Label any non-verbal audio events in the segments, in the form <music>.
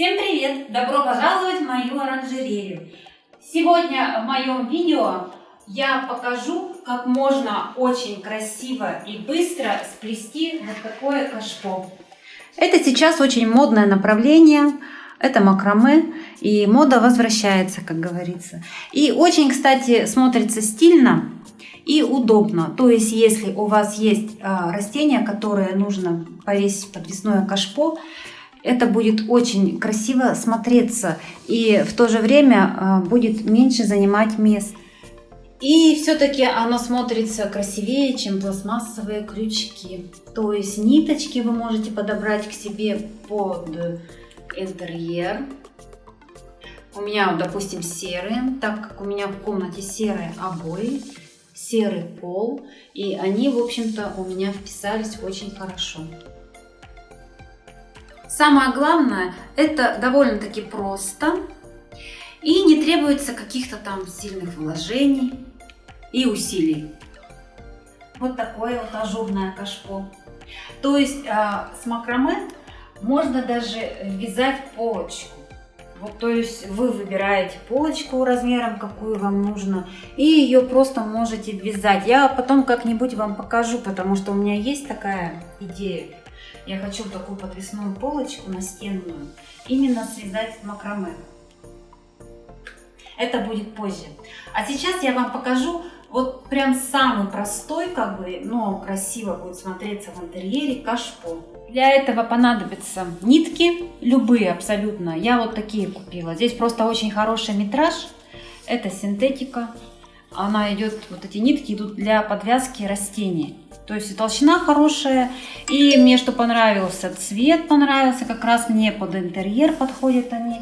Всем привет! Добро пожаловать в мою оранжерею! Сегодня в моем видео я покажу, как можно очень красиво и быстро сплести вот такое кашпо. Это сейчас очень модное направление, это макраме, и мода возвращается, как говорится. И очень, кстати, смотрится стильно и удобно. То есть, если у вас есть а, растения, которые нужно повесить подвесное кашпо, это будет очень красиво смотреться и в то же время а, будет меньше занимать мест. И все-таки оно смотрится красивее, чем пластмассовые крючки. То есть ниточки вы можете подобрать к себе под интерьер. У меня, допустим, серые, так как у меня в комнате серые обои, серый пол, и они, в общем-то, у меня вписались очень хорошо. Самое главное, это довольно-таки просто и не требуется каких-то там сильных вложений и усилий. Вот такое вот ажурное кашпо. То есть а, с макраме можно даже вязать полочку. Вот, то есть вы выбираете полочку размером, какую вам нужно, и ее просто можете вязать. Я потом как-нибудь вам покажу, потому что у меня есть такая идея. Я хочу такую подвесную полочку настенную именно связать макраме. Это будет позже. А сейчас я вам покажу вот прям самый простой, как бы, но красиво будет смотреться в интерьере кашпо. Для этого понадобятся нитки, любые абсолютно. Я вот такие купила. Здесь просто очень хороший метраж. Это синтетика. Она идет, вот эти нитки идут для подвязки растений. То есть толщина хорошая. И мне что понравился, цвет понравился. Как раз мне под интерьер подходят они.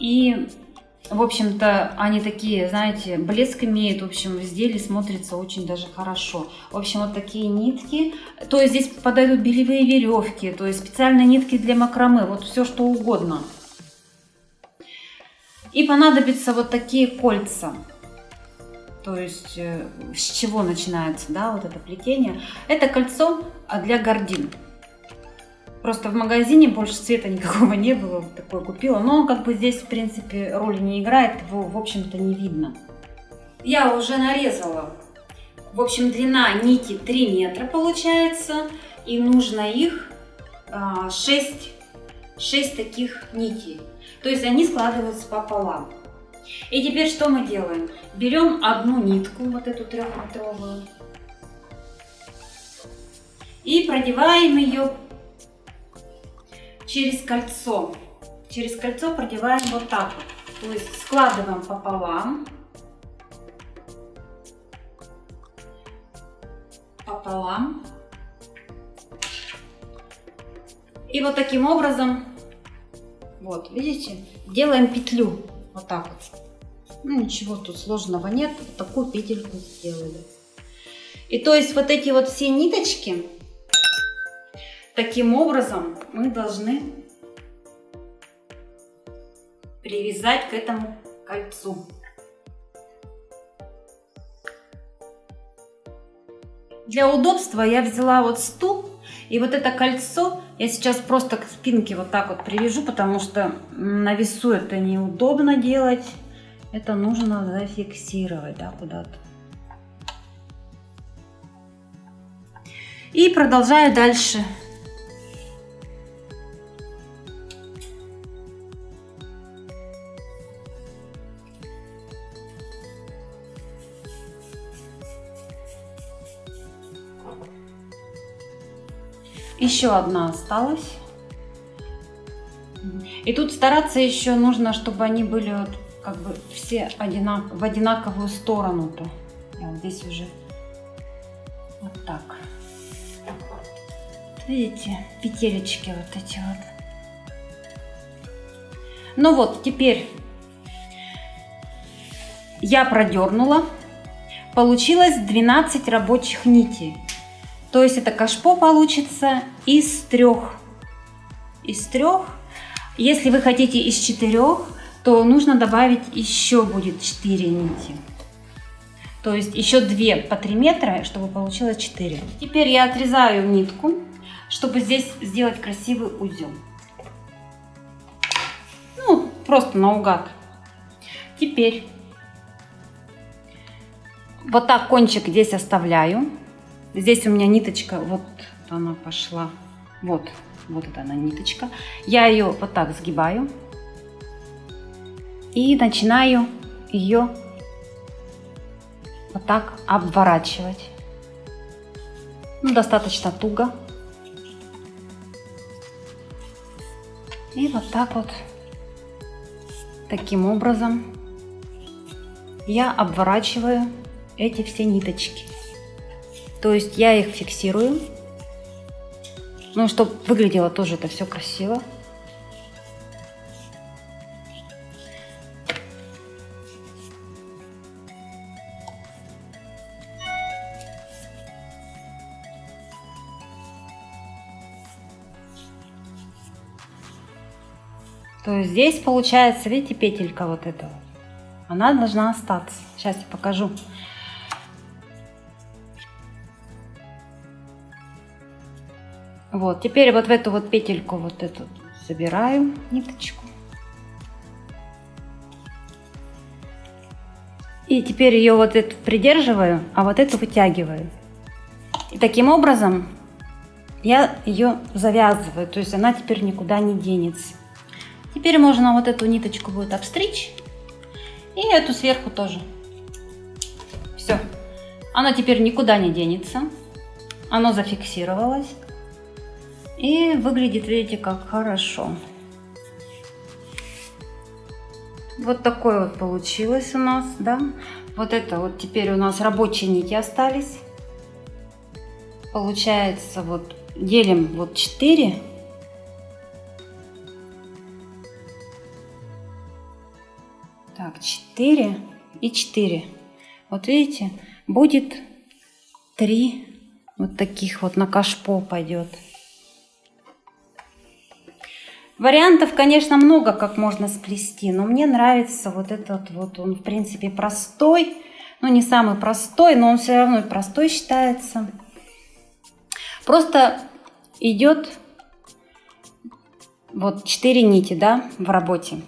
И в общем-то, они такие, знаете, блеск имеют, в общем, в изделии смотрится очень даже хорошо. В общем, вот такие нитки. То есть здесь подойдут белевые веревки, то есть специальные нитки для макраме, вот все что угодно. И понадобятся вот такие кольца. То есть э, с чего начинается, да, вот это плетение. Это кольцо для гордин. Просто в магазине больше цвета никакого не было, вот такое купила. Но как бы здесь, в принципе, роли не играет, его, в общем-то, не видно. Я уже нарезала. В общем, длина нити 3 метра получается. И нужно их 6, а, 6 таких нитей. То есть они складываются пополам. И теперь что мы делаем? Берем одну нитку, вот эту трехметровую, и продеваем ее через кольцо. Через кольцо продеваем вот так вот. То есть складываем пополам. Пополам. И вот таким образом, вот, видите, делаем петлю. Вот так. Ну, ничего тут сложного нет. Вот такую петельку сделали. И то есть вот эти вот все ниточки Таким образом мы должны привязать к этому кольцу. Для удобства я взяла вот стул и вот это кольцо я сейчас просто к спинке вот так вот привяжу, потому что на весу это неудобно делать. Это нужно зафиксировать да, куда-то. И продолжаю дальше Еще одна осталась. И тут стараться еще нужно, чтобы они были вот как бы все одинак в одинаковую сторону-то. Вот здесь уже вот так. Видите, петелечки вот эти вот. Ну вот, теперь я продернула. Получилось 12 рабочих нитей. То есть это кашпо получится из трех. Из трех. Если вы хотите из четырех, то нужно добавить еще будет 4 нити. То есть еще 2 по 3 метра, чтобы получилось 4. Теперь я отрезаю нитку, чтобы здесь сделать красивый узел. просто наугад. Теперь вот так кончик здесь оставляю. Здесь у меня ниточка, вот она пошла. Вот, вот это она ниточка. Я ее вот так сгибаю. И начинаю ее вот так обворачивать. Ну, достаточно туго. И вот так вот, таким образом, я обворачиваю эти все ниточки. То есть я их фиксирую, ну, чтобы выглядело тоже это все красиво. То есть здесь получается, видите, петелька вот этого. Она должна остаться. Сейчас я покажу. Вот, теперь вот в эту вот петельку вот эту забираю ниточку. И теперь ее вот эту придерживаю, а вот эту вытягиваю. И таким образом я ее завязываю, то есть она теперь никуда не денется. Теперь можно вот эту ниточку будет обстричь и эту сверху тоже. Все. Оно теперь никуда не денется. Оно зафиксировалось. И выглядит, видите, как хорошо. Вот такое вот получилось у нас, да. Вот это вот теперь у нас рабочие нити остались. Получается вот делим вот 4. Так, 4 и 4. Вот видите, будет 3 вот таких вот на кашпо пойдет. Вариантов, конечно, много, как можно сплести, но мне нравится вот этот вот, он в принципе простой, ну не самый простой, но он все равно простой считается. Просто идет вот 4 нити, да, в работе.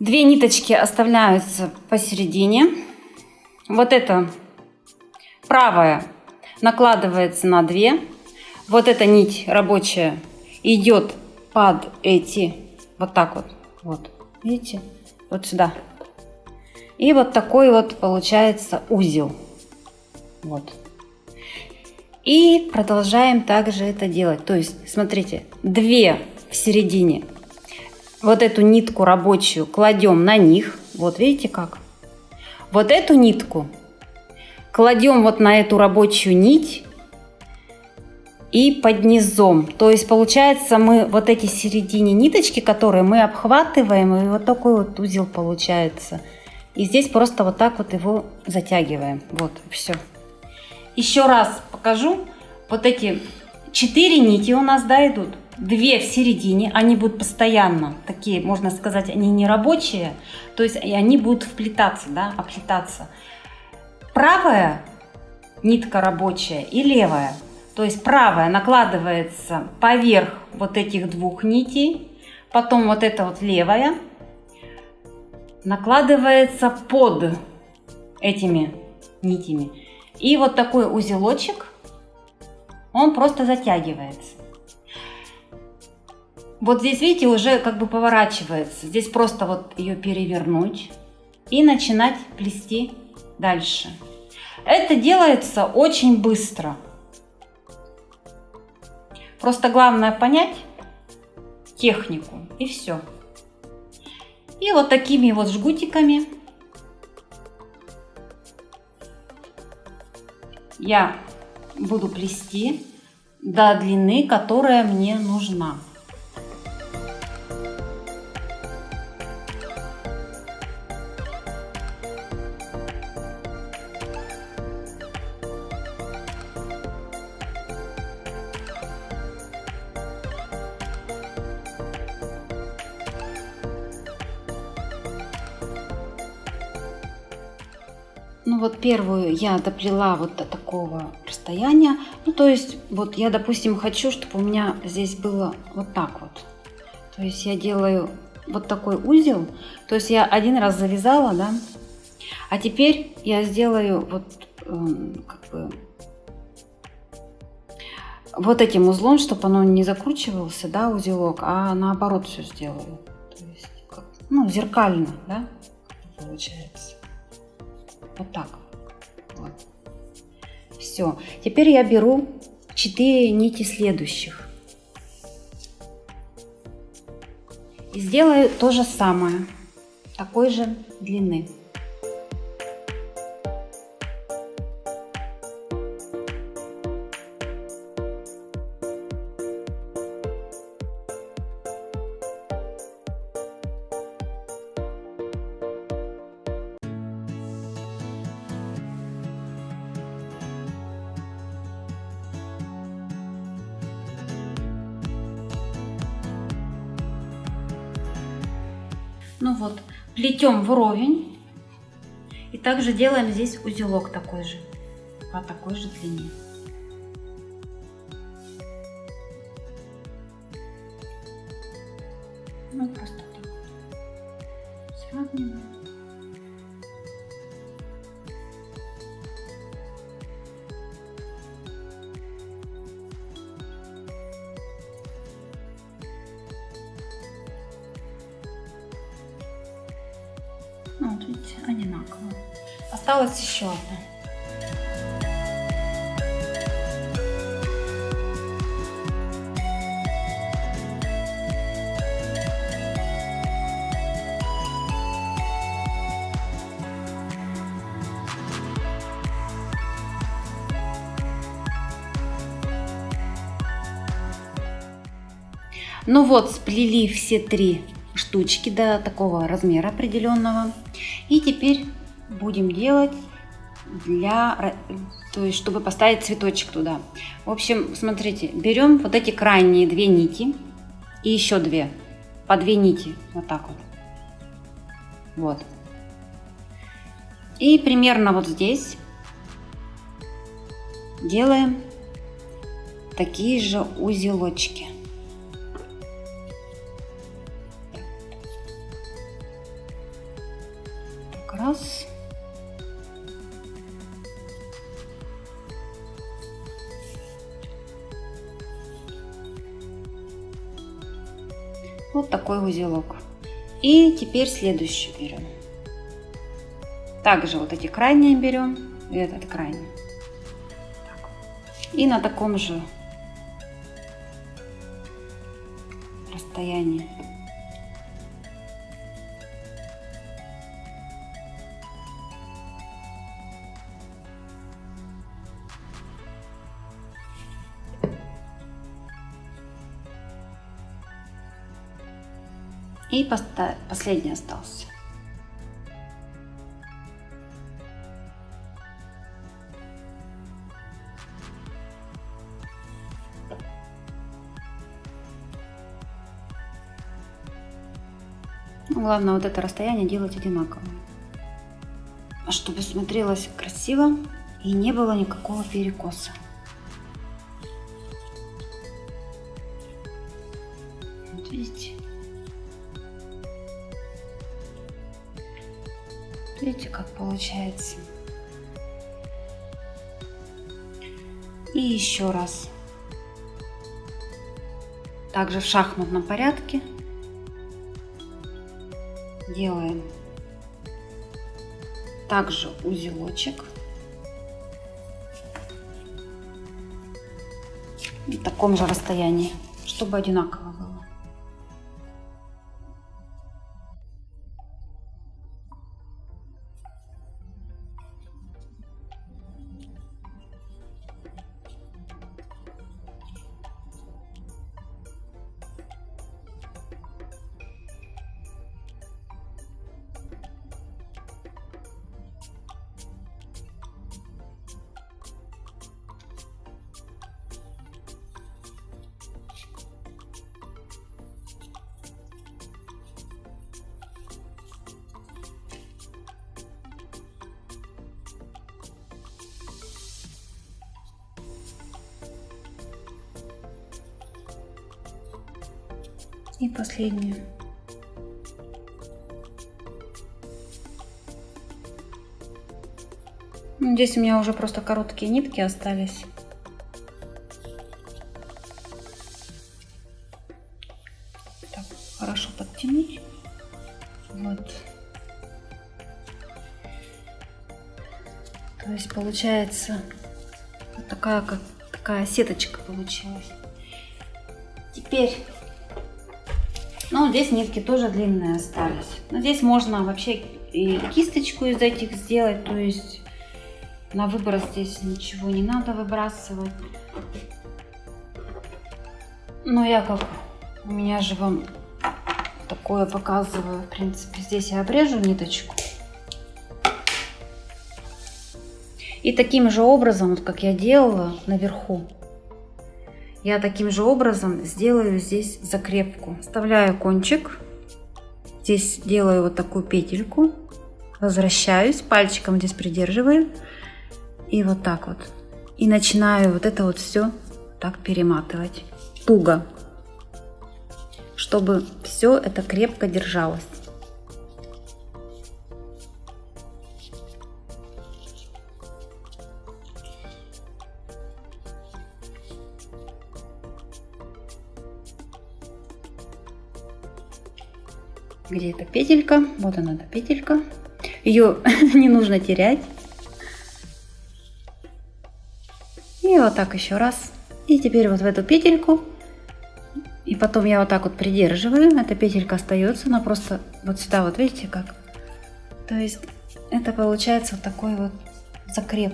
Две ниточки оставляются посередине. Вот это правая накладывается на две. Вот эта нить рабочая идет под эти, вот так вот, вот, видите, вот сюда. И вот такой вот получается узел. Вот. И продолжаем также это делать. То есть, смотрите, две в середине. Вот эту нитку рабочую кладем на них. Вот видите как? Вот эту нитку кладем вот на эту рабочую нить и под низом. То есть получается мы вот эти середине ниточки, которые мы обхватываем, и вот такой вот узел получается. И здесь просто вот так вот его затягиваем. Вот, все. Еще раз покажу. Вот эти четыре нити у нас, да, идут. Две в середине, они будут постоянно, такие, можно сказать, они не рабочие, то есть они будут вплетаться, да, оплетаться. Правая нитка рабочая и левая то есть правая накладывается поверх вот этих двух нитей, потом вот эта вот левая накладывается под этими нитями. И вот такой узелочек, он просто затягивается. Вот здесь, видите, уже как бы поворачивается. Здесь просто вот ее перевернуть и начинать плести дальше. Это делается очень быстро. Просто главное понять технику и все. И вот такими вот жгутиками я буду плести до длины, которая мне нужна. Первую я доплела вот до такого расстояния. Ну то есть вот я, допустим, хочу, чтобы у меня здесь было вот так вот. То есть я делаю вот такой узел. То есть я один раз завязала, да. А теперь я сделаю вот эм, как бы вот этим узлом, чтобы оно не закручивался, да, узелок, а наоборот все сделаю. То есть, как, ну, зеркально, да, получается. Вот так. Вот. Все. Теперь я беру 4 нити следующих. И сделаю то же самое, такой же длины. Ну вот, плетем вровень. И также делаем здесь узелок такой же, по такой же длине. Видите, одинаково. Осталось еще одно. Ну вот, сплели все три штучки до такого размера определенного. И теперь будем делать для, то есть чтобы поставить цветочек туда. В общем, смотрите, берем вот эти крайние две нити и еще две, по две нити, вот так вот. Вот. И примерно вот здесь делаем такие же узелочки. Узелок. И теперь следующий берем. Также вот эти крайние берем и этот крайний. Так. И на таком же расстоянии И последний остался. Главное вот это расстояние делать одинаково. Чтобы смотрелось красиво и не было никакого перекоса. Получается. И еще раз. Также в шахматном порядке делаем также узелочек. В таком же расстоянии, чтобы одинаково И последнюю. Ну, здесь у меня уже просто короткие нитки остались. Так, хорошо подтянуть. Вот. То есть получается вот такая как такая сеточка получилась. Теперь, ну здесь нитки тоже длинные остались. Но здесь можно вообще и кисточку из этих сделать, то есть на выброс здесь ничего не надо выбрасывать. Но я как, у меня же вам такое показываю. В принципе, здесь я обрежу ниточку. И таким же образом, вот как я делала наверху, я таким же образом сделаю здесь закрепку. Вставляю кончик, здесь делаю вот такую петельку, возвращаюсь, пальчиком здесь придерживаю и вот так вот. И начинаю вот это вот все так перематывать. Туго. Чтобы все это крепко держалось. Где эта петелька вот она эта петелька ее <laughs> не нужно терять И вот так еще раз. И теперь вот в эту петельку. И потом я вот так вот придерживаю. Эта петелька остается. Она просто вот сюда вот видите как. То есть это получается вот такой вот закреп.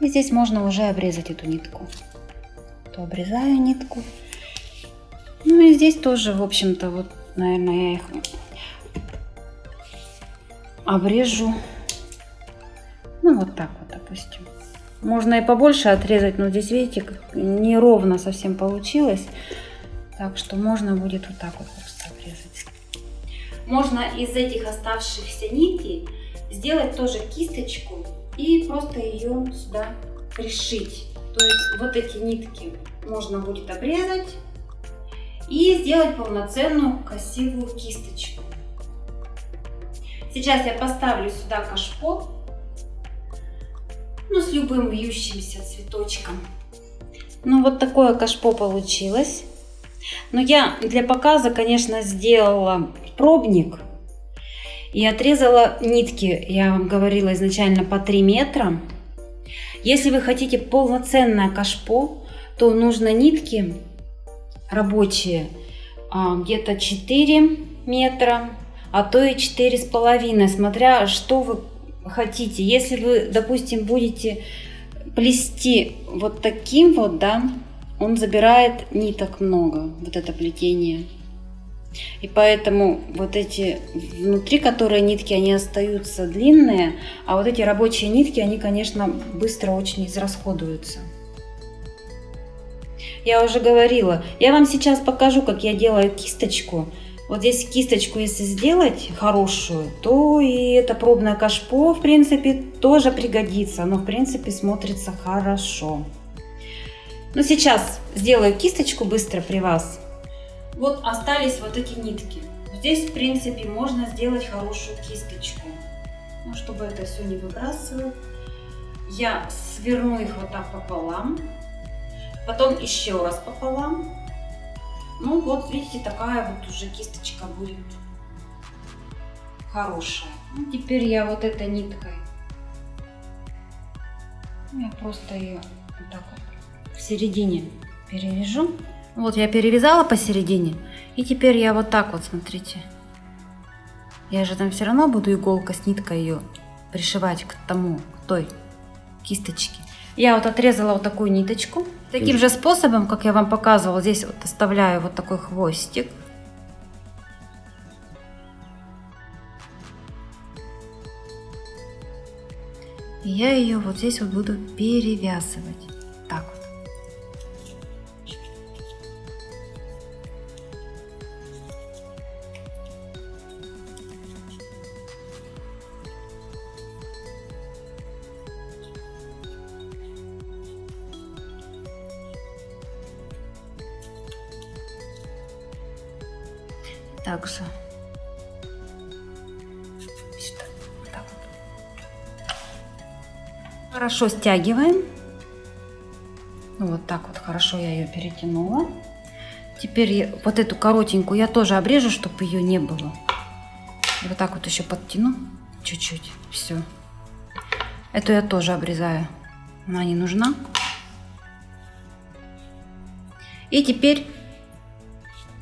И здесь можно уже обрезать эту нитку. То обрезаю нитку. Ну и здесь тоже, в общем-то, вот, наверное, я их обрежу. Ну, вот так вот, допустим. Можно и побольше отрезать, но здесь, видите, неровно совсем получилось. Так что можно будет вот так вот просто обрезать. Можно из этих оставшихся нитей сделать тоже кисточку и просто ее сюда пришить. То есть вот эти нитки можно будет обрезать и сделать полноценную красивую кисточку. Сейчас я поставлю сюда кашпо ну, с любым вьющимся цветочком. Ну, вот такое кашпо получилось. Но я для показа, конечно, сделала пробник и отрезала нитки, я вам говорила изначально, по 3 метра. Если вы хотите полноценное кашпо, то нужно нитки рабочие а, где-то 4 метра, а то и 4,5, смотря что вы хотите. Если вы, допустим, будете плести вот таким вот, да, он забирает ниток много, вот это плетение. И поэтому вот эти внутри, которые нитки, они остаются длинные, а вот эти рабочие нитки, они, конечно, быстро очень израсходуются. Я уже говорила, я вам сейчас покажу, как я делаю кисточку. Вот здесь кисточку, если сделать хорошую, то и это пробное кашпо, в принципе, тоже пригодится. Но, в принципе, смотрится хорошо. Но сейчас сделаю кисточку быстро при вас. Вот остались вот эти нитки. Здесь, в принципе, можно сделать хорошую кисточку. Ну, чтобы это все не выбрасывать. Я сверну их вот так пополам. Потом еще раз пополам ну вот, видите, такая вот уже кисточка будет хорошая. Ну, теперь я вот этой ниткой, я просто ее вот так вот в середине перевяжу. Вот я перевязала посередине. И теперь я вот так вот, смотрите. Я же там все равно буду иголка с ниткой ее пришивать к тому, к той кисточке. Я вот отрезала вот такую ниточку. Таким же способом, как я вам показывала, здесь вот оставляю вот такой хвостик. И я ее вот здесь вот буду перевязывать. Так вот. Также. Хорошо стягиваем. Вот так вот хорошо я ее перетянула. Теперь вот эту коротенькую я тоже обрежу, чтобы ее не было. И вот так вот еще подтяну чуть-чуть. Все. Эту я тоже обрезаю. Она не нужна. И теперь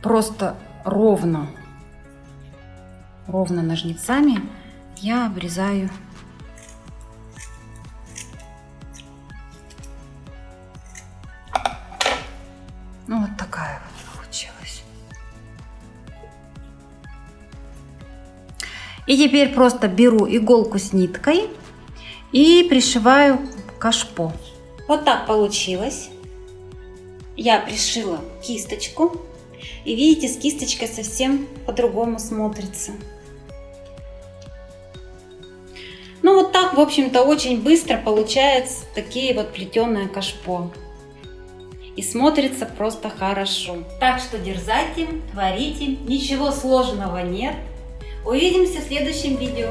просто ровно, ровно ножницами я обрезаю Ну, вот такая вот получилась. И теперь просто беру иголку с ниткой и пришиваю кашпо. Вот так получилось. Я пришила кисточку. И видите, с кисточкой совсем по-другому смотрится. В общем-то, очень быстро получается такие вот плетеные кашпо. И смотрится просто хорошо. Так что дерзайте, творите, ничего сложного нет. Увидимся в следующем видео.